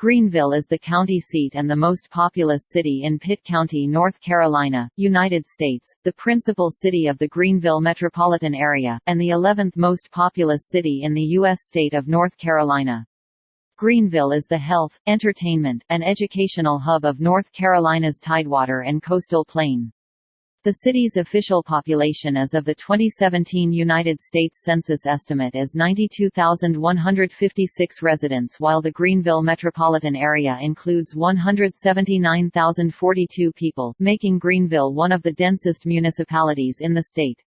Greenville is the county seat and the most populous city in Pitt County, North Carolina, United States, the principal city of the Greenville metropolitan area, and the 11th most populous city in the U.S. state of North Carolina. Greenville is the health, entertainment, and educational hub of North Carolina's Tidewater and coastal plain. The city's official population as of the 2017 United States Census estimate is 92,156 residents while the Greenville metropolitan area includes 179,042 people, making Greenville one of the densest municipalities in the state.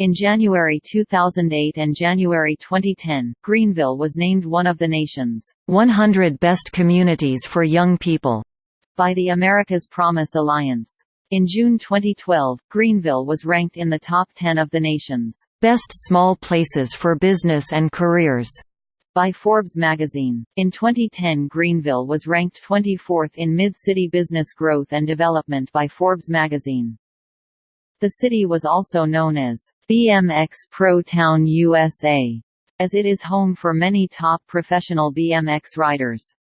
In January 2008 and January 2010, Greenville was named one of the nation's 100 Best Communities for Young People by the America's Promise Alliance. In June 2012, Greenville was ranked in the top 10 of the nation's best small places for business and careers by Forbes magazine. In 2010 Greenville was ranked 24th in Mid-City Business Growth and Development by Forbes magazine. The city was also known as BMX Pro Town USA, as it is home for many top professional BMX riders.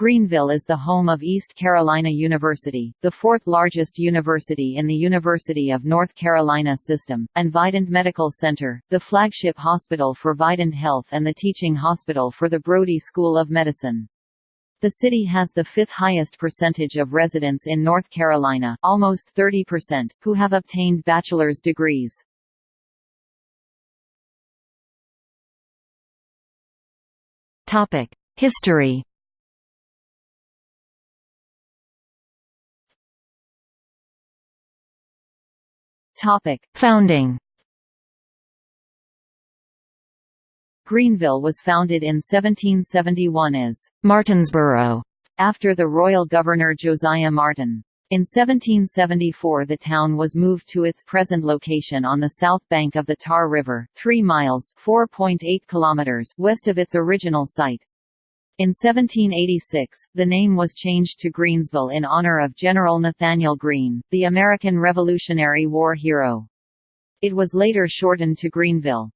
Greenville is the home of East Carolina University, the fourth largest university in the University of North Carolina system, and Vidant Medical Center, the flagship hospital for Vidant Health and the teaching hospital for the Brody School of Medicine. The city has the fifth highest percentage of residents in North Carolina almost 30%, who have obtained bachelor's degrees. History Topic: Founding. Greenville was founded in 1771 as Martinsboro after the royal governor Josiah Martin. In 1774 the town was moved to its present location on the south bank of the Tar River, 3 miles kilometers west of its original site. In 1786, the name was changed to Greensville in honor of General Nathanael Greene, the American Revolutionary War hero. It was later shortened to Greenville.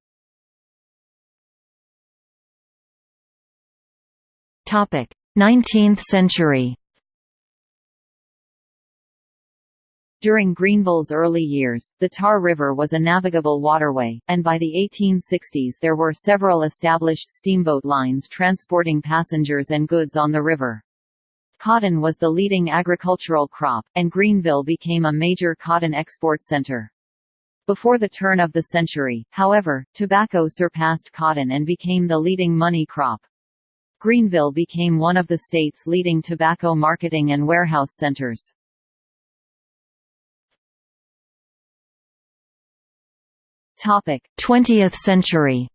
Topic: 19th century During Greenville's early years, the Tar River was a navigable waterway, and by the 1860s there were several established steamboat lines transporting passengers and goods on the river. Cotton was the leading agricultural crop, and Greenville became a major cotton export center. Before the turn of the century, however, tobacco surpassed cotton and became the leading money crop. Greenville became one of the state's leading tobacco marketing and warehouse centers. 20th century.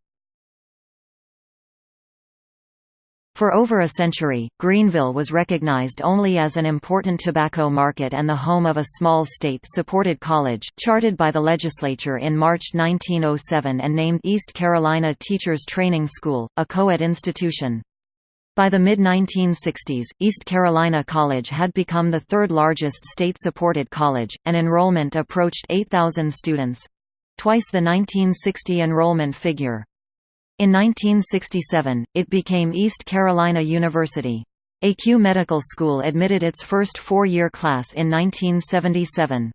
For over a century, Greenville was recognized only as an important tobacco market and the home of a small state-supported college, charted by the legislature in March 1907 and named East Carolina Teachers Training School, a co-ed institution. By the mid-1960s, East Carolina College had become the third largest state-supported college, and enrollment approached 8,000 students twice the 1960 enrollment figure. In 1967, it became East Carolina University. ECU Medical School admitted its first four-year class in 1977.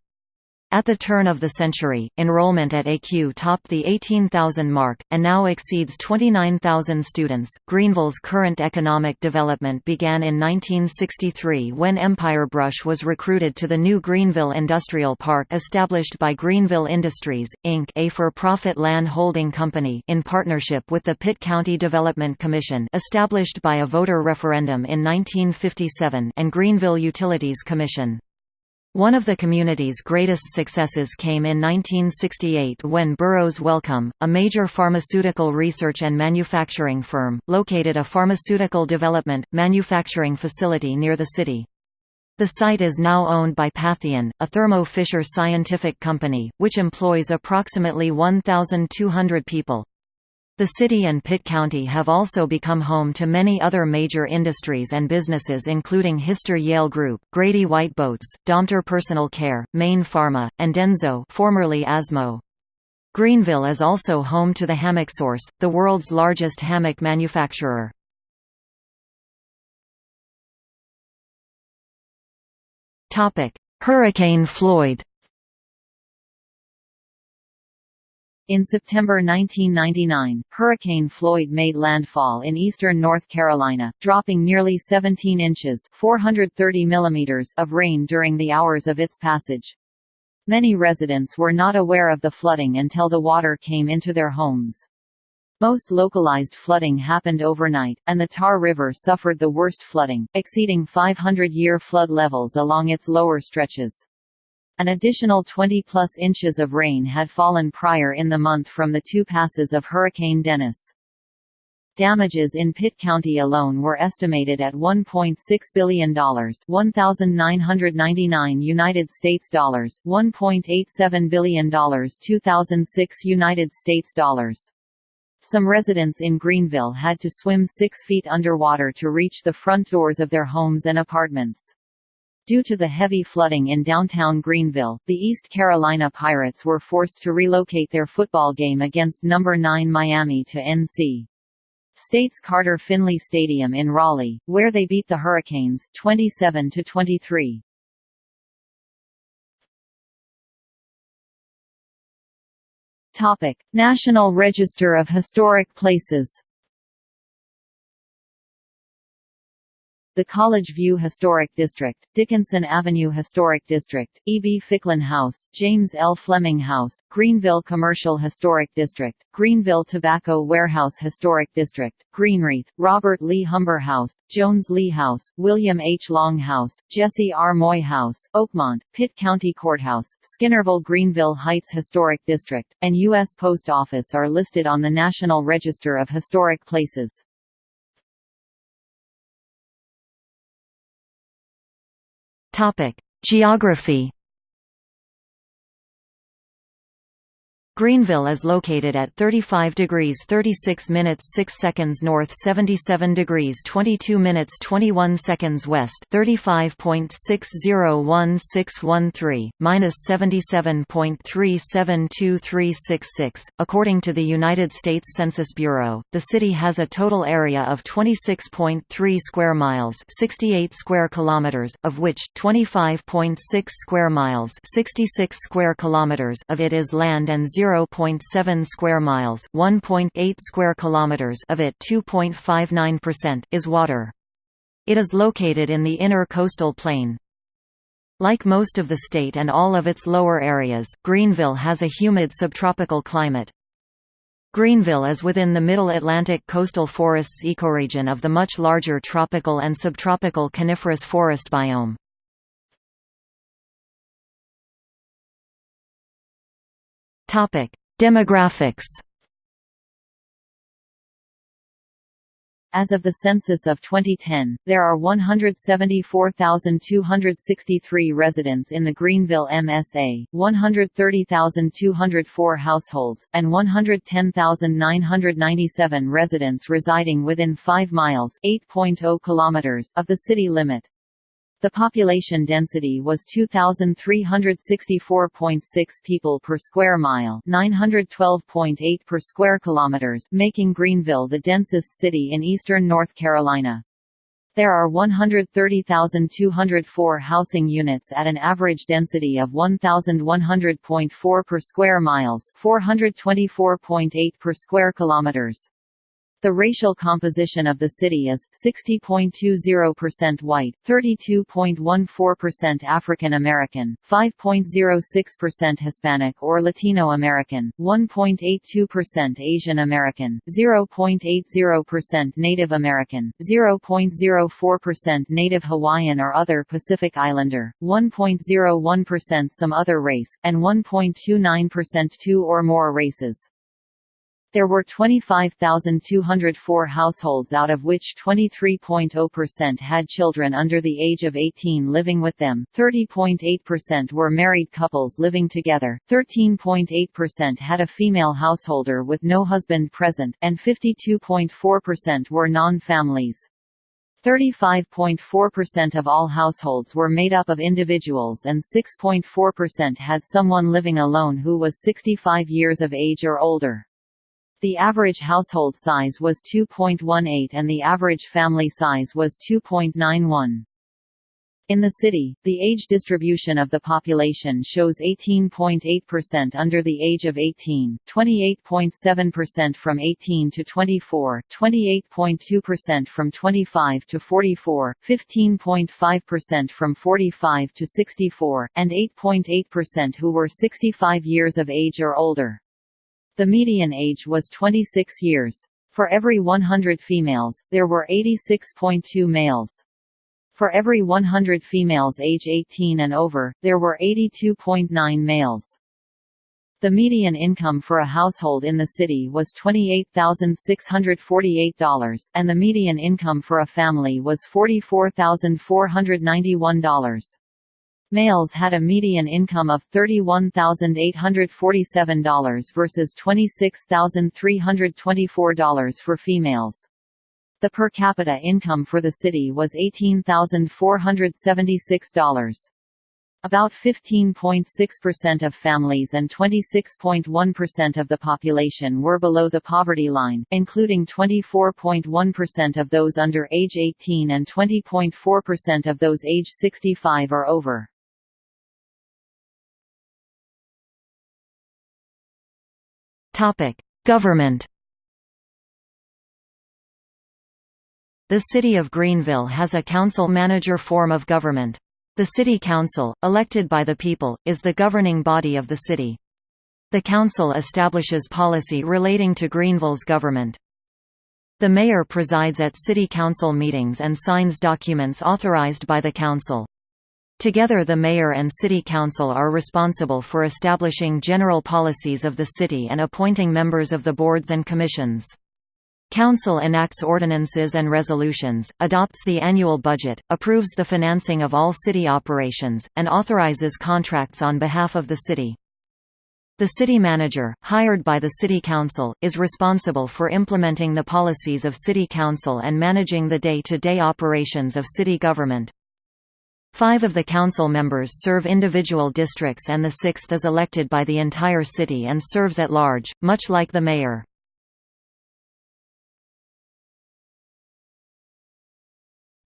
At the turn of the century, enrollment at ECU topped the 18,000 mark, and now exceeds 29,000 students. Greenville's current economic development began in 1963 when Empire Brush was recruited to the new Greenville Industrial Park established by Greenville Industries, Inc. a for-profit land holding company in partnership with the Pitt County Development Commission established by a voter referendum in 1957 and Greenville Utilities Commission. One of the community's greatest successes came in 1968 when Burroughs Wellcome, a major pharmaceutical research and manufacturing firm, located a pharmaceutical development, manufacturing facility near the city. The site is now owned by Patheon, a Thermo Fisher Scientific company, which employs approximately 1,200 people. The city and Pitt County have also become home to many other major industries and businesses including Hyster-Yale Group, Grady White Boats, Domtar Personal Care, Mayne Pharma, and Denso formerly Asmo. Greenville is also home to the Hammock Source, the world's largest hammock manufacturer. Hurricane Floyd In September 1999, Hurricane Floyd made landfall in eastern North Carolina, dropping nearly 17 inches 430 millimeters of rain during the hours of its passage. Many residents were not aware of the flooding until the water came into their homes. Most localized flooding happened overnight, and the Tar River suffered the worst flooding, exceeding 500-year flood levels along its lower stretches. An additional 20-plus inches of rain had fallen prior in the month from the two passes of Hurricane Dennis. Damages in Pitt County alone were estimated at $1.6 billion, 1,999 United States dollars, 1.87 billion dollars, 2,006 United States dollars. Some residents in Greenville had to swim six feet underwater to reach the front doors of their homes and apartments. Due to the heavy flooding in downtown Greenville, the East Carolina Pirates were forced to relocate their football game against number 9 Miami to NC. State's Carter Finley Stadium in Raleigh, where they beat the Hurricanes 27 to 23. Topic: National Register of Historic Places The College View Historic District, Dickinson Avenue Historic District, E. B. Ficklin House, James L. Fleming House, Greenville Commercial Historic District, Greenville Tobacco Warehouse Historic District, Greenwreath, Robert Lee Humber House, Jones Lee House, William H. Long House, Jesse R. Moye House, Oakmont, Pitt County Courthouse, Skinnerville Greenville Heights Historic District, and U.S. Post Office are listed on the National Register of Historic Places. Topic: Geography Greenville is located at 35 degrees 36 minutes 6 seconds north 77 degrees 22 minutes 21 seconds west 35.601613, minus 77.372366. According to the United States Census Bureau, the city has a total area of 26.3 square miles 68 square kilometers, of which 25.6 square miles 66 square kilometers of it is land and 0 0.7 square miles, 1.8 square kilometers of it, 2.59% is water. It is located in the inner coastal plain. Like most of the state and all of its lower areas, Greenville has a humid subtropical climate. Greenville is within the Middle Atlantic coastal forests ecoregion of the much larger tropical and subtropical coniferous forest biome. Topic: Demographics. As of the census of 2010, there are 174,263 residents in the Greenville MSA, 130,204 households, and 110,997 residents residing within 5 miles (8.0 kilometers) of the city limit. The population density was 2364.6 people per square mile, 912.8 per square kilometers, making Greenville the densest city in eastern North Carolina. There are 130,204 housing units at an average density of 1,100.4 per square miles, 424.8 per square kilometers. The racial composition of the city is, 60.20% white, 32.14% African American, 5.06% Hispanic or Latino American, 1.82% Asian American, 0.80% Native American, 0.04% Native Hawaiian or other Pacific Islander, 1.01% some other race, and 1.29% two or more races. There were 25,204 households out of which 23.0% had children under the age of 18 living with them, 30.8% were married couples living together, 13.8% had a female householder with no husband present, and 52.4% were non-families. 35.4% of all households were made up of individuals and 6.4% had someone living alone who was 65 years of age or older. The average household size was 2.18 and the average family size was 2.91. In the city, the age distribution of the population shows 18.8% under the age of 18, 28.7% from 18 to 24, 28.2% from 25 to 44, 15.5% from 45 to 64, and 8.8% who were 65 years of age or older. The median age was 26 years. For every 100 females, there were 86.2 males. For every 100 females age 18 and over, there were 82.9 males. The median income for a household in the city was $28,648, and the median income for a family was $44,491. Males had a median income of $31,847 versus $26,324 for females. The per capita income for the city was $18,476. About 15.6% of families and 26.1% of the population were below the poverty line, including 24.1% of those under age 18 and 20.4% of those age 65 or over. Topic: Government The City of Greenville has a council-manager form of government. The City Council, elected by the people, is the governing body of the city. The council establishes policy relating to Greenville's government. The mayor presides at city council meetings and signs documents authorized by the council. Together the mayor and city council are responsible for establishing general policies of the city and appointing members of the boards and commissions. Council enacts ordinances and resolutions, adopts the annual budget, approves the financing of all city operations, and authorizes contracts on behalf of the city. The city manager, hired by the city council, is responsible for implementing the policies of city council and managing the day-to-day -day operations of city government. Five of the council members serve individual districts and the sixth is elected by the entire city and serves at large, much like the mayor.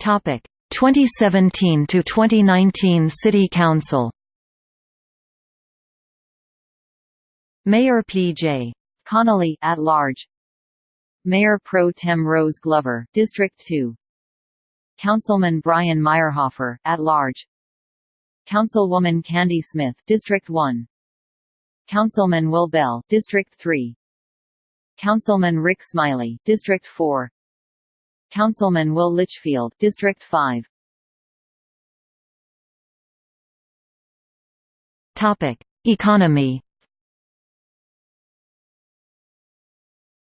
Topic 2017 to 2019 City Council. Mayor P.J. Connolly at large. Mayor Pro Tem Rose Glover, District 2. Councilman Brian Meyerhofer, at large. Councilwoman Candy Smith, District 1. Councilman Will Bell, District 3. Councilman Rick Smiley, District 4. Councilman Will Litchfield, District 5. Topic: Economy.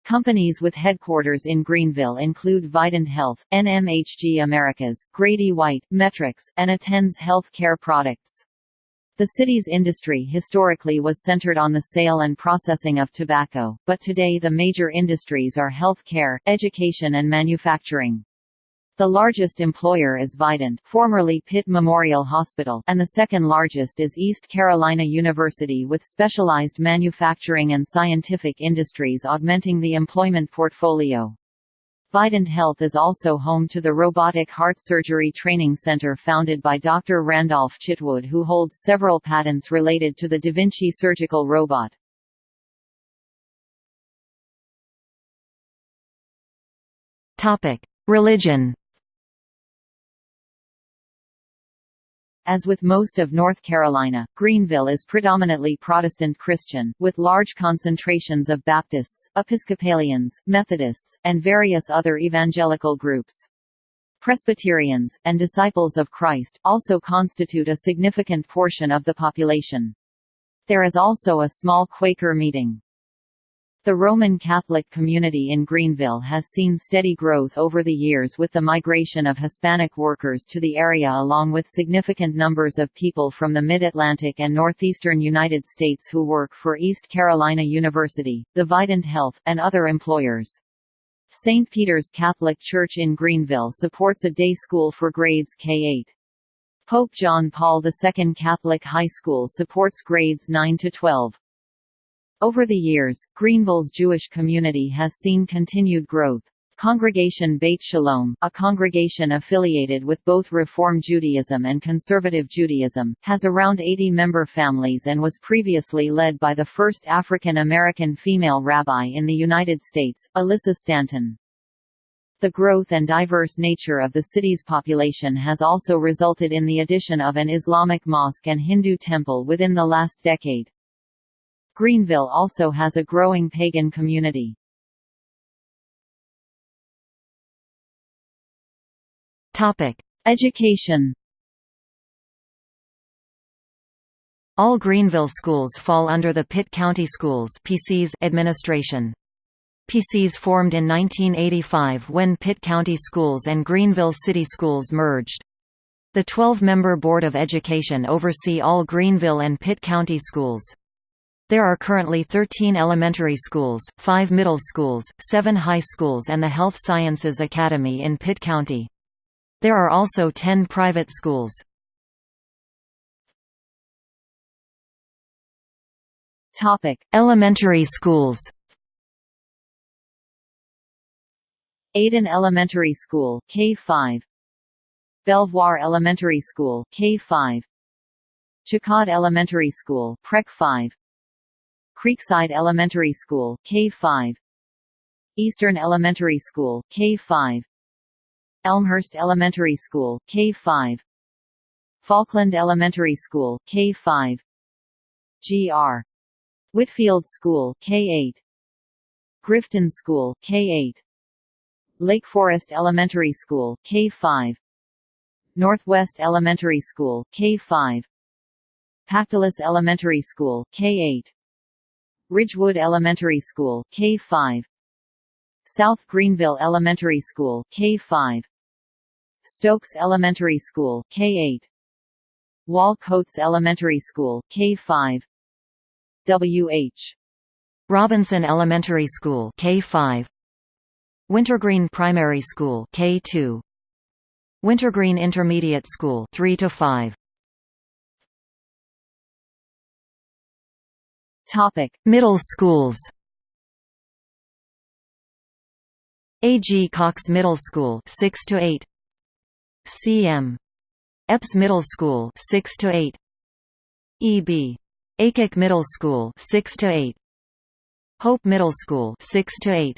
Companies with headquarters in Greenville include Vidant Health, NMHG Americas, Grady White, Metrics, and Attends Health Care Products. The city's industry historically was centered on the sale and processing of tobacco, but today the major industries are health care, education and manufacturing. The largest employer is Vidant formerly Pitt Memorial Hospital and the second largest is East Carolina University with specialized manufacturing and scientific industries augmenting the employment portfolio. Vidant Health is also home to the Robotic Heart Surgery Training Center founded by Dr. Randolph Chitwood who holds several patents related to the Da Vinci surgical robot. Religion As with most of North Carolina, Greenville is predominantly Protestant Christian, with large concentrations of Baptists, Episcopalians, Methodists, and various other evangelical groups. Presbyterians, and Disciples of Christ, also constitute a significant portion of the population. There is also a small Quaker meeting. The Roman Catholic community in Greenville has seen steady growth over the years with the migration of Hispanic workers to the area along with significant numbers of people from the Mid-Atlantic and northeastern United States who work for East Carolina University, the Vidant Health, and other employers. St. Peter's Catholic Church in Greenville supports a day school for grades K-8. Pope John Paul II Catholic High School supports grades 9 to 12. Over the years, Greenville's Jewish community has seen continued growth. Congregation Beit Shalom, a congregation affiliated with both Reform Judaism and Conservative Judaism, has around 80 member families and was previously led by the first African American female rabbi in the United States, Alyssa Stanton. The growth and diverse nature of the city's population has also resulted in the addition of an Islamic mosque and Hindu temple within the last decade. Greenville also has a growing pagan community. Topic: Education. All Greenville schools fall under the Pitt County Schools (PCs) administration. PCs formed in 1985 when Pitt County Schools and Greenville City Schools merged. The 12-member Board of Education oversee all Greenville and Pitt County schools. There are currently 13 elementary schools, 5 middle schools, 7 high schools and the Health Sciences Academy in Pitt County. There are also 10 private schools. Topic: Elementary schools. Ayden Elementary School, K-5 Belvoir Elementary School, K-5 Chicod Elementary School, Prek 5 Creekside Elementary School, K-5 Eastern Elementary School, K-5 Elmhurst Elementary School, K-5 Falkland Elementary School, K-5 Gr. Whitfield School, K-8 Grifton School, K-8 Lake Forest Elementary School, K-5 Northwest Elementary School, K-5 Pactolus Elementary School, K-8 Ridgewood Elementary School, K-5 South Greenville Elementary School, K-5 Stokes Elementary School, K-8 Wahl Coates Elementary School, K-5 W.H. Robinson Elementary School, K-5 Wintergreen Primary School, K-2 Wintergreen Intermediate School 3 to 5 Topic Middle schools A. G. Cox Middle School 6 to 8 C. M. Epps Middle School 6 to 8 E. B. Aycock Middle School 6 to 8 Hope Middle School 6 to 8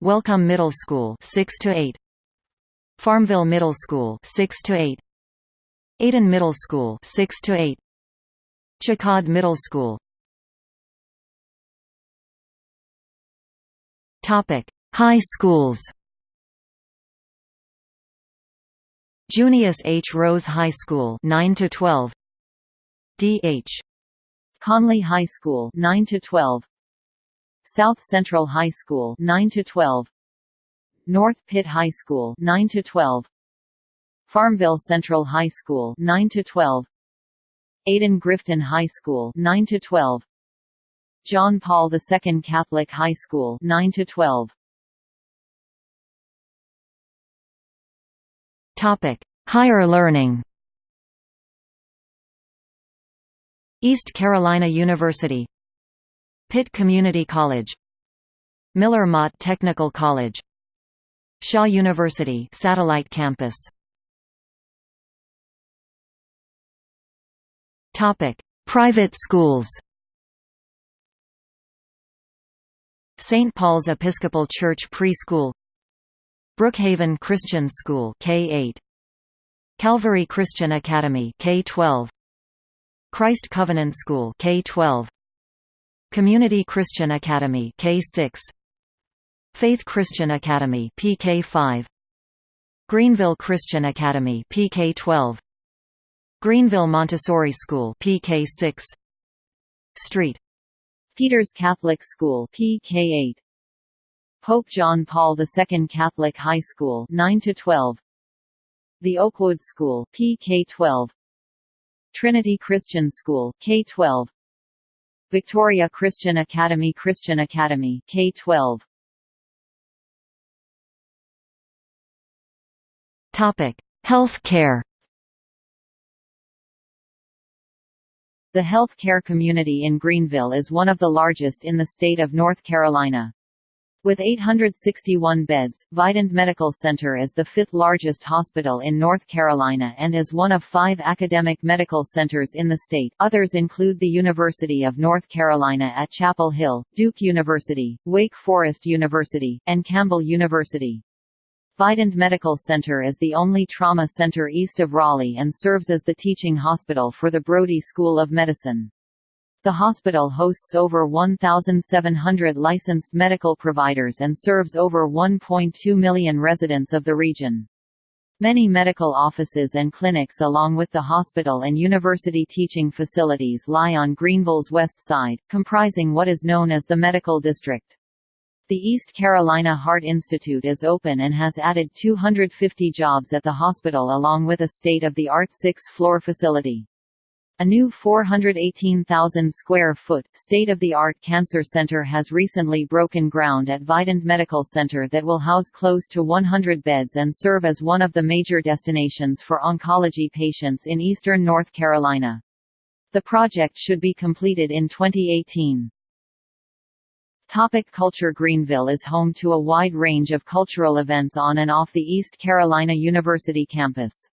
Welcome Middle School 6 to 8 Farmville Middle School 6 to 8 Ayden Middle School 6 to 8 Chicod Middle School Topic. High schools Junius H. Rose High School 9 to 12 D.H. Conley High School 9 to 12 South Central High School 9 to 12 North Pitt High School 9 to 12 Farmville Central High School 9 to 12 Ayden Grifton High School 9 to 12 John Paul II Catholic High School 9 to 12 Topic: Higher learning. East Carolina University. Pitt Community College. Miller Motte Technical College. Shaw University Satellite Campus. Topic: Private schools St. Paul's Episcopal Church Preschool Brookhaven Christian School K-8 Calvary Christian Academy K-12 Christ Covenant School K-12 Community Christian Academy K-6 Faith Christian Academy PK-5 Greenville Christian Academy PK-12 Greenville Montessori School PK-6 Street Peters Catholic School PK-8 Pope John Paul II Catholic High School 9 to 12 The Oakwood School PK12 Trinity Christian School K12 Victoria Christian Academy Christian Academy K12 Topic: Health The health care community in Greenville is one of the largest in the state of North Carolina. With 861 beds, Vidant Medical Center is the fifth largest hospital in North Carolina and is one of five academic medical centers in the state. Others include the University of North Carolina at Chapel Hill, Duke University, Wake Forest University, and Campbell University. Vidant Medical Center is the only trauma center east of Raleigh and serves as the teaching hospital for the Brody School of Medicine. The hospital hosts over 1,700 licensed medical providers and serves over 1.2 million residents of the region. Many medical offices and clinics along with the hospital and university teaching facilities lie on Greenville's west side, comprising what is known as the Medical District. The East Carolina Heart Institute is open and has added 250 jobs at the hospital along with a state-of-the-art six-floor facility. A new 418,000 square foot, state-of-the-art cancer center has recently broken ground at Vidant Medical Center that will house close to 100 beds and serve as one of the major destinations for oncology patients in eastern North Carolina. The project should be completed in 2018. Topic culture Greenville is home to a wide range of cultural events on and off the East Carolina University campus.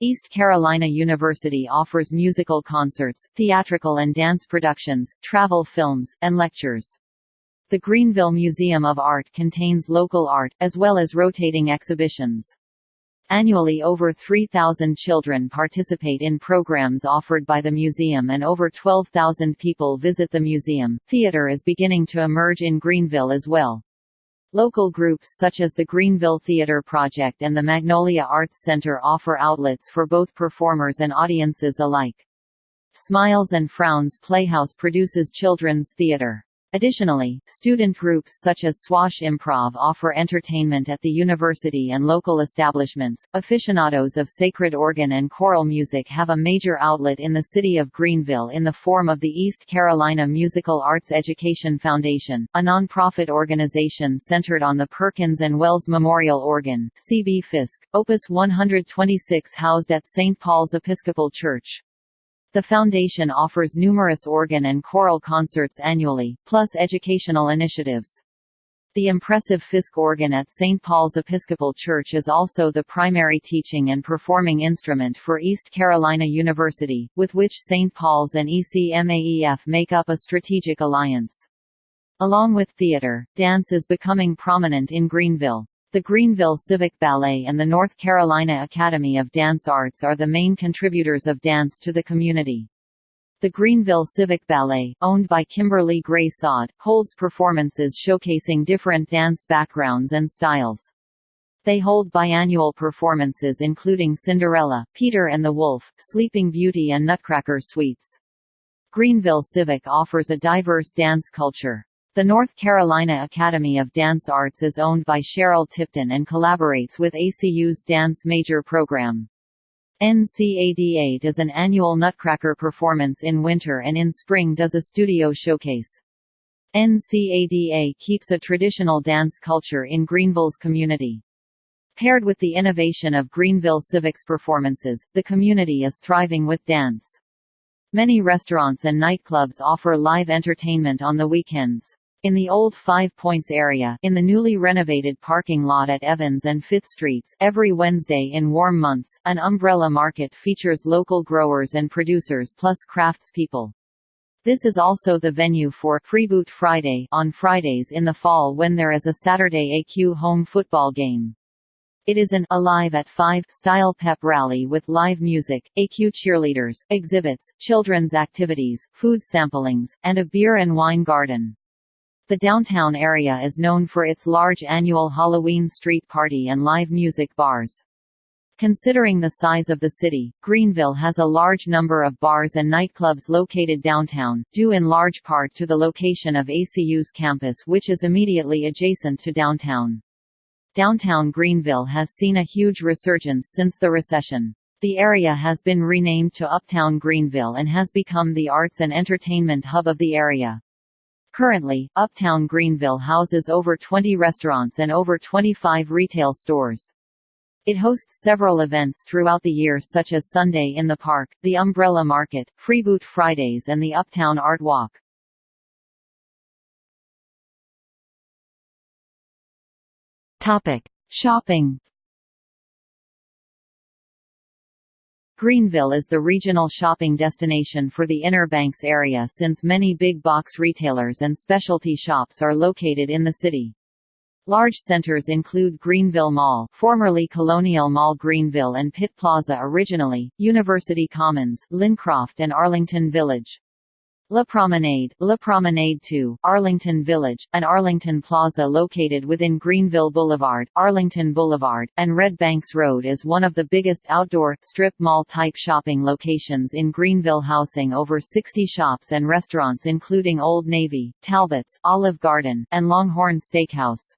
East Carolina University offers musical concerts, theatrical and dance productions, travel films, and lectures. The Greenville Museum of Art contains local art, as well as rotating exhibitions. Annually over 3,000 children participate in programs offered by the museum and over 12,000 people visit the museum. Theater is beginning to emerge in Greenville as well. Local groups such as the Greenville Theater Project and the Magnolia Arts Center offer outlets for both performers and audiences alike. Smiles and Frowns Playhouse produces children's theater. Additionally, student groups such as Swash Improv offer entertainment at the university and local establishments. Aficionados of sacred organ and choral music have a major outlet in the city of Greenville in the form of the East Carolina Musical Arts Education Foundation, a nonprofit organization centered on the Perkins and Wells Memorial Organ, C.B. Fisk, Opus 126 housed at St. Paul's Episcopal Church. The foundation offers numerous organ and choral concerts annually, plus educational initiatives. The impressive Fisk organ at St. Paul's Episcopal Church is also the primary teaching and performing instrument for East Carolina University, with which St. Paul's and ECMAEF make up a strategic alliance. Along with theater, dance is becoming prominent in Greenville. The Greenville Civic Ballet and the North Carolina Academy of Dance Arts are the main contributors of dance to the community. The Greenville Civic Ballet, owned by Kimberly Gray Sod, holds performances showcasing different dance backgrounds and styles. They hold biannual performances including Cinderella, Peter and the Wolf, Sleeping Beauty and Nutcracker Suites. Greenville Civic offers a diverse dance culture. The North Carolina Academy of Dance Arts is owned by Cheryl Tipton and collaborates with ECU's Dance Major program. NCADA does an annual Nutcracker performance in winter and in spring does a studio showcase. NCADA keeps a traditional dance culture in Greenville's community. Paired with the innovation of Greenville Civics performances, the community is thriving with dance. Many restaurants and nightclubs offer live entertainment on the weekends. In the old Five Points area in the newly renovated parking lot at Evans and Fifth Streets every Wednesday in warm months, an umbrella market features local growers and producers plus craftspeople. This is also the venue for Freeboot Friday on Fridays in the fall when there is a Saturday ECU home football game. It is an Alive at 5 style pep rally with live music, ECU cheerleaders, exhibits, children's activities, food samplings, and a beer and wine garden. The downtown area is known for its large annual Halloween street party and live music bars. Considering the size of the city, Greenville has a large number of bars and nightclubs located downtown, due in large part to the location of ECU's campus which is immediately adjacent to downtown. Downtown Greenville has seen a huge resurgence since the recession. The area has been renamed to Uptown Greenville and has become the arts and entertainment hub of the area. Currently, Uptown Greenville houses over 20 restaurants and over 25 retail stores. It hosts several events throughout the year such as Sunday in the Park, the Umbrella Market, Freeboot Fridays and the Uptown Art Walk. Topic: Shopping. Greenville is the regional shopping destination for the Inner Banks area since many big box retailers and specialty shops are located in the city. Large centers include Greenville Mall formerly Colonial Mall Greenville and Pitt Plaza originally, University Commons, Lynncroft and Arlington Village. La Promenade, La Promenade 2, Arlington Village, an Arlington Plaza located within Greenville Boulevard, Arlington Boulevard, and Red Banks Road is one of the biggest outdoor, strip mall-type shopping locations in Greenville housing over 60 shops and restaurants including Old Navy, Talbot's, Olive Garden, and Longhorn Steakhouse.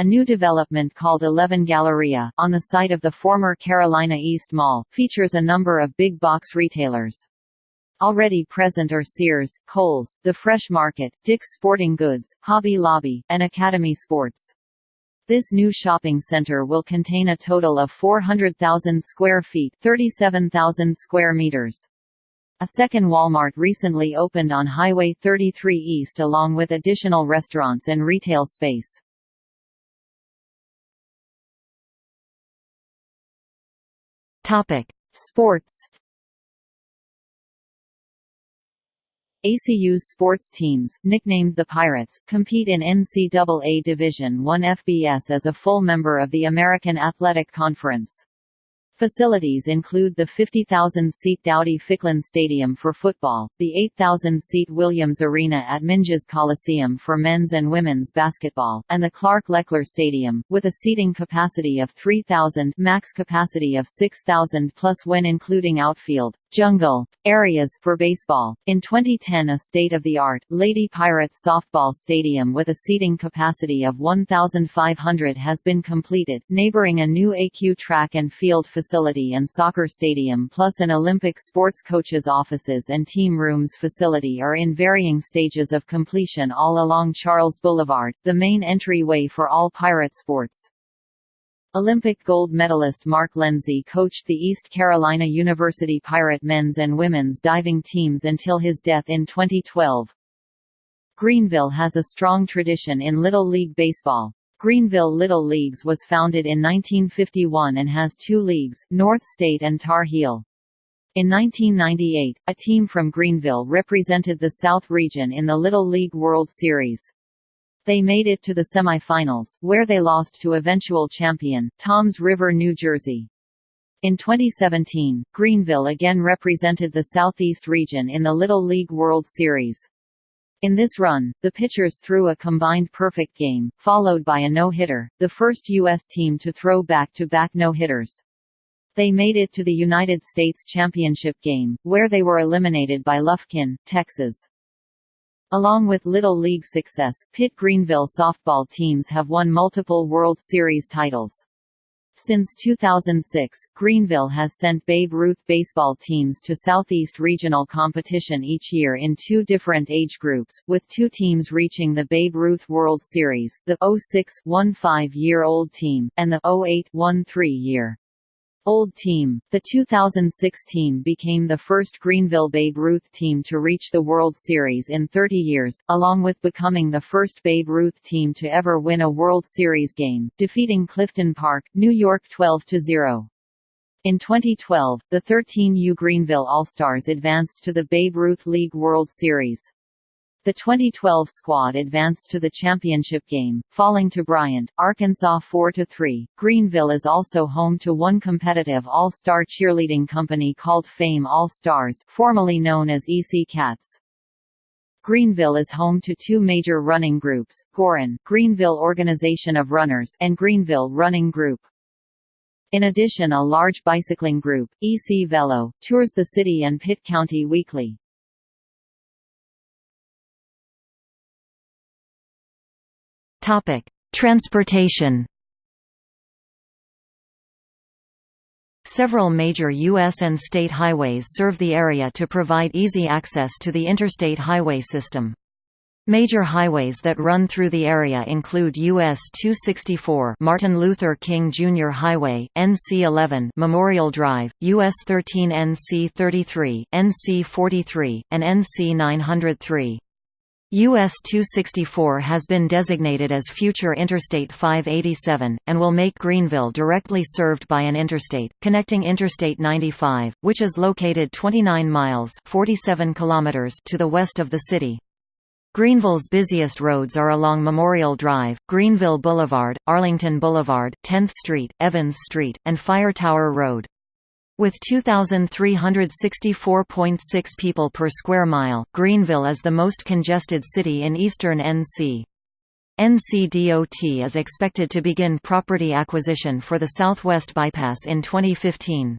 A new development called Eleven Galleria, on the site of the former Carolina East Mall, features a number of big box retailers. Already present are Sears, Kohl's, The Fresh Market, Dick's Sporting Goods, Hobby Lobby, and Academy Sports. This new shopping center will contain a total of 400,000 square feet 37,000 square meters. A second Walmart recently opened on Highway 33 East along with additional restaurants and retail space. Sports ECU's sports teams, nicknamed the Pirates, compete in NCAA Division I FBS as a full member of the American Athletic Conference. Facilities include the 50,000-seat Dowdy-Ficklin Stadium for football, the 8,000-seat Williams Arena at Minges Coliseum for men's and women's basketball, and the Clark-LeClair Stadium, with a seating capacity of 3,000 max capacity of 6,000 plus when including outfield, jungle, areas for baseball. In 2010 a state-of-the-art, Lady Pirates softball stadium with a seating capacity of 1,500 has been completed, neighboring a new ECU track and field facility and soccer stadium plus an Olympic sports coaches offices and team rooms facility are in varying stages of completion all along Charles Boulevard, the main entryway for all pirate sports. Olympic gold medalist Mark Lenzi coached the East Carolina University Pirate men's and women's diving teams until his death in 2012. Greenville has a strong tradition in Little League Baseball. Greenville Little Leagues was founded in 1951 and has two leagues, North State and Tar Heel. In 1998, a team from Greenville represented the South region in the Little League World Series. They made it to the semifinals, where they lost to eventual champion, Toms River, New Jersey. In 2017, Greenville again represented the Southeast region in the Little League World Series. In this run, the pitchers threw a combined perfect game, followed by a no-hitter, the first U.S. team to throw back-to-back no-hitters. They made it to the United States Championship game, where they were eliminated by Lufkin, Texas. Along with Little League success, Pitt Greenville softball teams have won multiple World Series titles. Since 2006, Greenville has sent Babe Ruth baseball teams to Southeast Regional competition each year in two different age groups, with two teams reaching the Babe Ruth World Series, the 06-15-year-old team, and the 08-13-year Old Team. The 2006 team became the first Greenville Babe Ruth team to reach the World Series in 30 years, along with becoming the first Babe Ruth team to ever win a World Series game, defeating Clifton Park, New York 12-0. In 2012, the 13U Greenville All-Stars advanced to the Babe Ruth League World Series. The 2012 squad advanced to the championship game, falling to Bryant, Arkansas 4–3. Greenville is also home to one competitive all-star cheerleading company called Fame All-Stars formerly known as EC Cats. Greenville is home to two major running groups, Gorin Greenville Organization of Runners and Greenville Running Group. In addition a large bicycling group, EC Velo, tours the city and Pitt County weekly. Topic: Transportation. Several major U.S. and state highways serve the area to provide easy access to the interstate highway system. Major highways that run through the area include US 264 Martin Luther King Jr. Highway, NC 11 Memorial Drive, US 13 NC 33, NC 43, and NC 903. US 264 has been designated as future Interstate 587, and will make Greenville directly served by an interstate, connecting Interstate 95, which is located 29 miles 47 kilometers to the west of the city. Greenville's busiest roads are along Memorial Drive, Greenville Boulevard, Arlington Boulevard, 10th Street, Evans Street, and Fire Tower Road. With 2,364.6 people per square mile, Greenville is the most congested city in eastern NC. NCDOT is expected to begin property acquisition for the Southwest Bypass in 2015.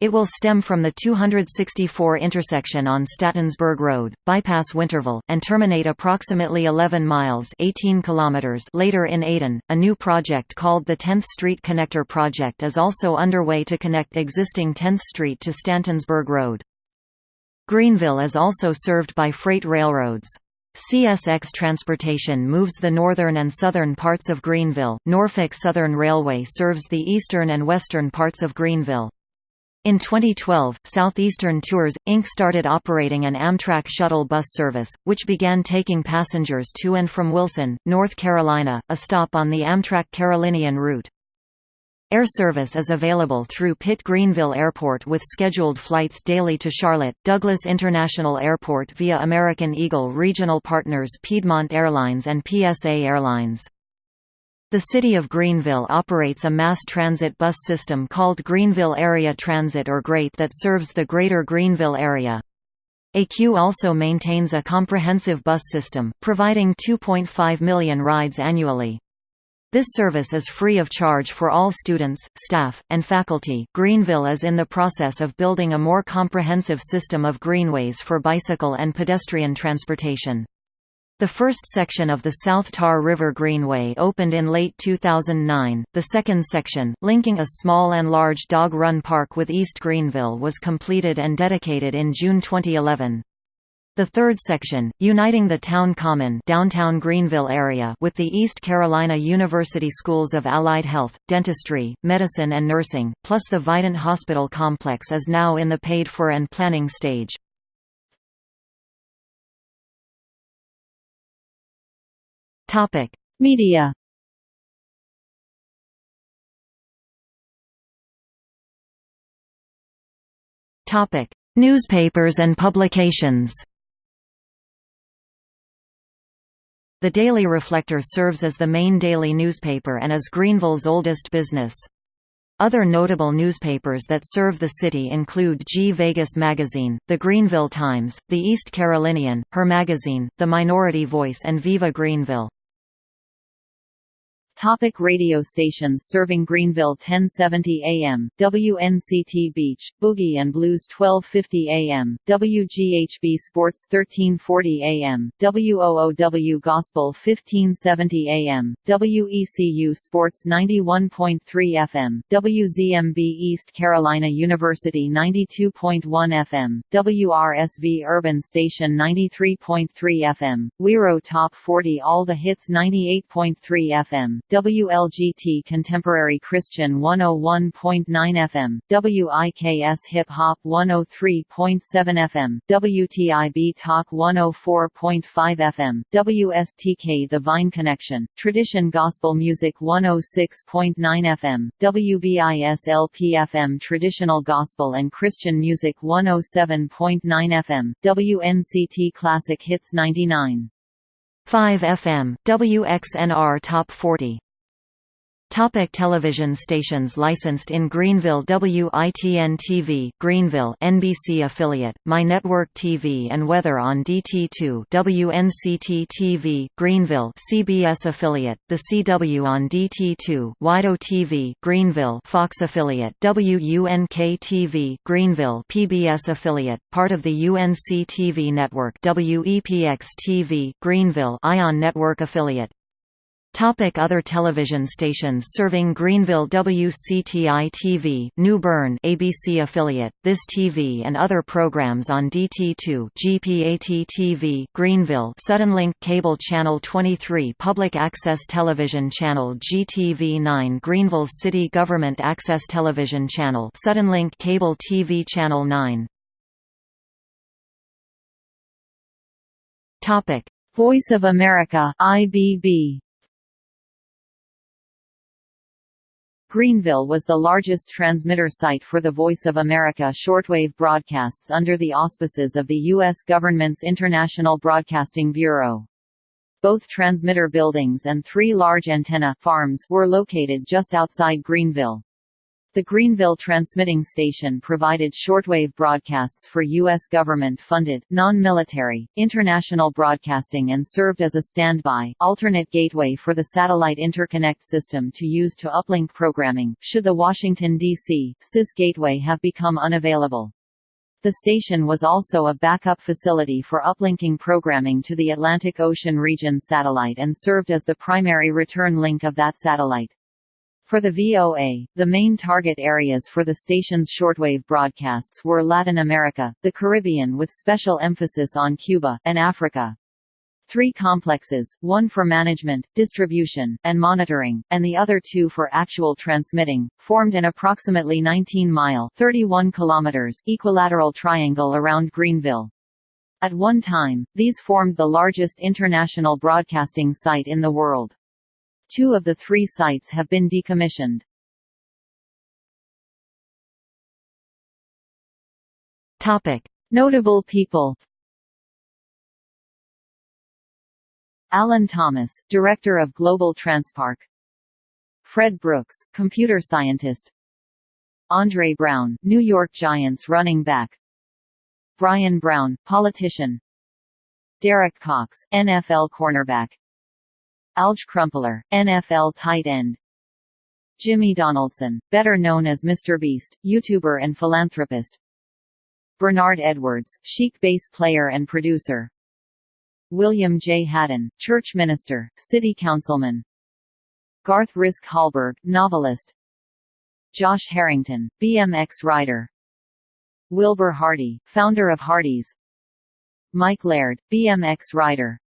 It will stem from the 264 intersection on Stantonsburg Road, bypass Winterville, and terminate approximately 11 miles 18 kilometers later in Ayden. A new project called the 10th Street Connector Project is also underway to connect existing 10th Street to Stantonsburg Road. Greenville is also served by freight railroads. CSX Transportation moves the northern and southern parts of Greenville. Norfolk Southern Railway serves the eastern and western parts of Greenville. In 2012, Southeastern Tours, Inc. started operating an Amtrak shuttle bus service, which began taking passengers to and from Wilson, North Carolina, a stop on the Amtrak Carolinian route. Air service is available through Pitt Greenville Airport with scheduled flights daily to Charlotte, Douglas International Airport via American Eagle regional partners Piedmont Airlines and PSA Airlines. The City of Greenville operates a mass transit bus system called Greenville Area Transit or GREAT that serves the greater Greenville area. ECU also maintains a comprehensive bus system, providing 2.5 million rides annually. This service is free of charge for all students, staff, and faculty. Greenville is in the process of building a more comprehensive system of greenways for bicycle and pedestrian transportation. The first section of the South Tar River Greenway opened in late 2009. The second section, linking a small and large dog run park with East Greenville, was completed and dedicated in June 2011. The third section, uniting the Town Common downtown Greenville area with the East Carolina University Schools of Allied Health, Dentistry, Medicine and Nursing, plus the Vidant Hospital complex is now in the paid-for and planning stage. Topic: Media. Topic: Newspapers and publications. The Daily Reflector serves as the main daily newspaper and is Greenville's oldest business. Other notable newspapers that serve the city include G Vegas Magazine, the Greenville Times, the East Carolinian, Her Magazine, The Minority Voice and Viva Greenville. Topic radio stations serving Greenville 1070 AM, WNCT Beach, Boogie and Blues 1250 AM, WGHB Sports 1340 AM, WOOW Gospel 1570 AM, WECU Sports 91.3 FM, WZMB East Carolina University 92.1 FM, WRSV Urban Station 93.3 FM, WIRO Top 40 All the Hits 98.3 FM, WLGT Contemporary Christian 101.9 FM, WIKS Hip Hop 103.7 FM, WTIB Talk 104.5 FM, WSTK The Vine Connection, Tradition Gospel Music 106.9 FM, WBIS LP FM Traditional Gospel and Christian Music 107.9 FM, WNCT Classic Hits 99. 5 FM, WXNR Top 40 Topic television stations licensed in Greenville WITN-TV Greenville NBC affiliate, My Network TV and Weather on DT2 WNCT-TV Greenville CBS affiliate, The CW on DT2 WYDO TV Greenville Fox affiliate WUNK-TV Greenville PBS affiliate, part of the UNC-TV network WEPX-TV Greenville Ion Network affiliate Topic other television stations serving Greenville WCTI-TV New Bern ABC affiliate, This TV and other programs on DT2 GPAT-TV Greenville Suddenlink Cable Channel 23 Public Access Television Channel GTV9 Greenville's City Government Access Television Channel Suddenlink Cable TV Channel 9 Topic Voice of America IBB Greenville was the largest transmitter site for the Voice of America shortwave broadcasts under the auspices of the U.S. government's International Broadcasting Bureau. Both transmitter buildings and three large antenna farms were located just outside Greenville. The Greenville transmitting station provided shortwave broadcasts for U.S. government-funded, non-military, international broadcasting and served as a standby, alternate gateway for the satellite interconnect system to use to uplink programming, should the Washington, D.C., SIS gateway have become unavailable. The station was also a backup facility for uplinking programming to the Atlantic Ocean region satellite and served as the primary return link of that satellite. For the VOA, the main target areas for the station's shortwave broadcasts were Latin America, the Caribbean with special emphasis on Cuba, and Africa. Three complexes, one for management, distribution, and monitoring, and the other two for actual transmitting, formed an approximately 19-mile (31 kilometers) equilateral triangle around Greenville. At one time, these formed the largest international broadcasting site in the world. Two of the three sites have been decommissioned. Topic: Notable people. Alan Thomas, Director of Global Transpark. Fred Brooks, computer scientist. Andre Brown, New York Giants running back. Brian Brown, politician. Derek Cox, NFL cornerback. Alge Crumpler, NFL tight end. Jimmy Donaldson, better known as Mr. Beast, YouTuber and philanthropist. Bernard Edwards, Chic bass player and producer. William J. Haddon, church minister, city councilman. Garth Risk Hallberg, novelist. Josh Harrington, BMX rider Wilber Hardee, founder of Hardee's Mike Laird, BMX rider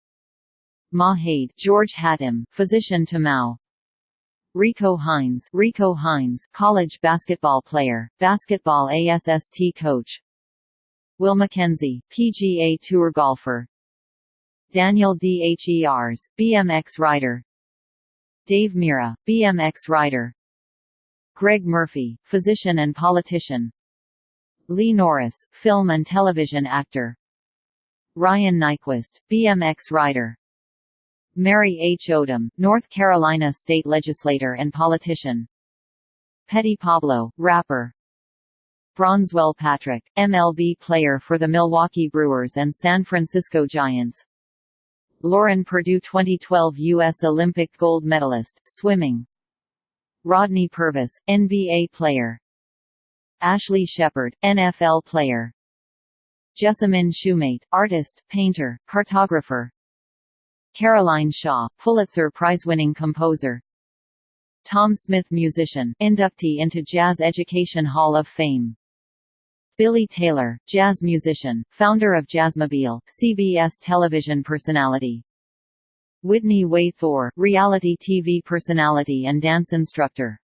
Ma Haide, George Hatem, physician to Mao. Rico Hines, Rico Hines, college basketball player, basketball ASST coach. Will Mackenzie, PGA Tour golfer. Daniel Dhers, BMX rider. Dave Mirra, BMX rider. Greg Murphy, physician and politician. Lee Norris, film and television actor. Ryan Nyquist, BMX rider. Mary H. Odom, North Carolina state legislator and politician. Petey Pablo, rapper. Bronswell Patrick, MLB player for the Milwaukee Brewers and San Francisco Giants. Lauren Perdue 2012 U.S. Olympic gold medalist, swimming. Rodney Purvis, NBA player. Ashley Shepard, NFL player. Jessamine Shumate, artist, painter, cartographer, Caroline Shaw, Pulitzer Prize-winning composer. Tom Smith musician, inductee into Jazz Education Hall of Fame. Billy Taylor, jazz musician, founder of Jazzmobile, CBS television personality. Whitney Way Thore, reality TV personality and dance instructor.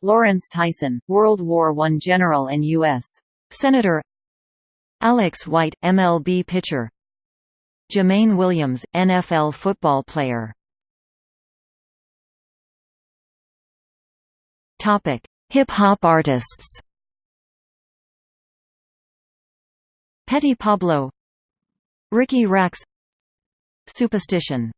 Lawrence Tyson, World War I general and U.S. Senator. Alex White, MLB pitcher Jermaine Williams, NFL football player. Hip-hop artists. Petey Pablo. Ricky Rax Supastition